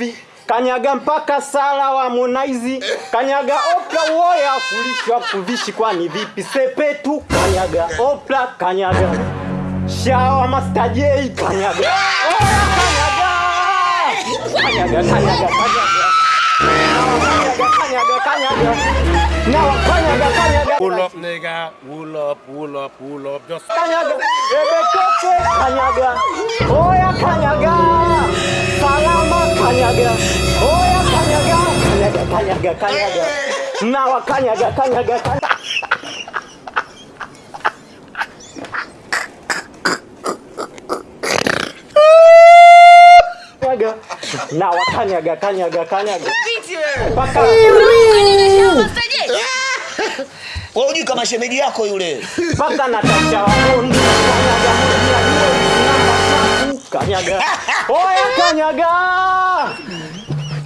vipi? Kanyaga mpaka sala wa Harmonize, kanyaga opla woya kulishwa kuvishi kwani vipi? Sepetu kanyaga opla kanyaga Shawa Master J kanyaga Oya kanyaga Kanyaga kanyaga kanyaga Kanyaga Now kanyaga kanyaga Pull up, nigga. Pull up, pull up, pull up. Just kanyaga Ebetoke kanyaga Oya Kanyaga kanyaga. Nawa kanyaga kanyaga kanyaga. Kanyaga Nawa kanyaga kanyaga kanyaga. Paka. Wewe hujui kama shemeji yako yule. Paka Natasha Wabondi Kanyaga. Kanyaga. Oya kanyaga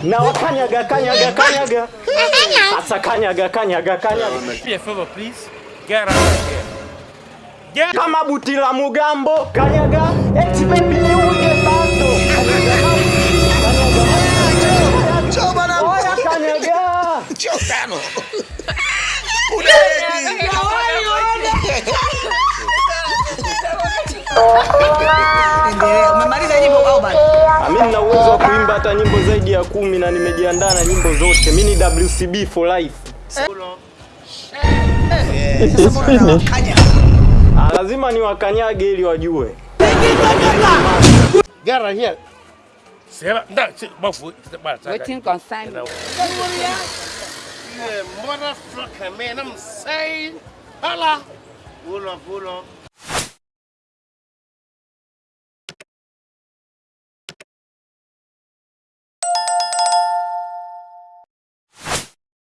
Nawa kanyaga kanyaga. Kanyaga Sasa kanyaga kanyaga kanyaga. Me a favor, please. Get out of here. Get kama buti la mugambo kanyaga. Eti baby Njoo bwana. oya kanyaga. Njoo tano. Umemaliza nyimbo au bado? mimi nina uwezo hata nyimbo zaidi ya kumi na nimejiandaa na nyimbo zote mimi ni WCB for life? Ah, lazima niwakanyage ili wajue here. Concern motherfucker, man. I'm saying.